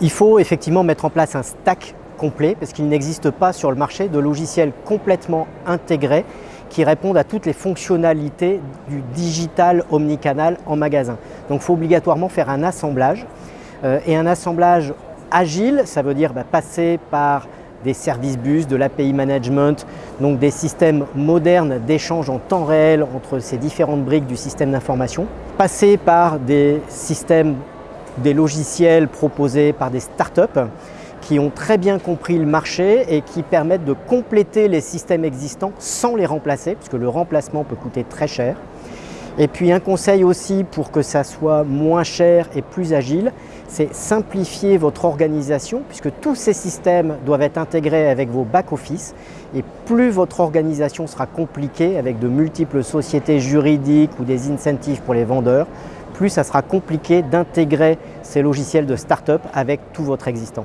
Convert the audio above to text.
Il faut effectivement mettre en place un stack complet parce qu'il n'existe pas sur le marché de logiciels complètement intégrés qui répondent à toutes les fonctionnalités du digital omnicanal en magasin. Donc il faut obligatoirement faire un assemblage euh, et un assemblage agile, ça veut dire bah, passer par des services bus, de l'API management, donc des systèmes modernes d'échange en temps réel entre ces différentes briques du système d'information, passer par des systèmes, des logiciels proposés par des startups qui ont très bien compris le marché et qui permettent de compléter les systèmes existants sans les remplacer, puisque le remplacement peut coûter très cher. Et puis un conseil aussi pour que ça soit moins cher et plus agile, c'est simplifier votre organisation puisque tous ces systèmes doivent être intégrés avec vos back-office et plus votre organisation sera compliquée avec de multiples sociétés juridiques ou des incentives pour les vendeurs, plus ça sera compliqué d'intégrer ces logiciels de start-up avec tout votre existant.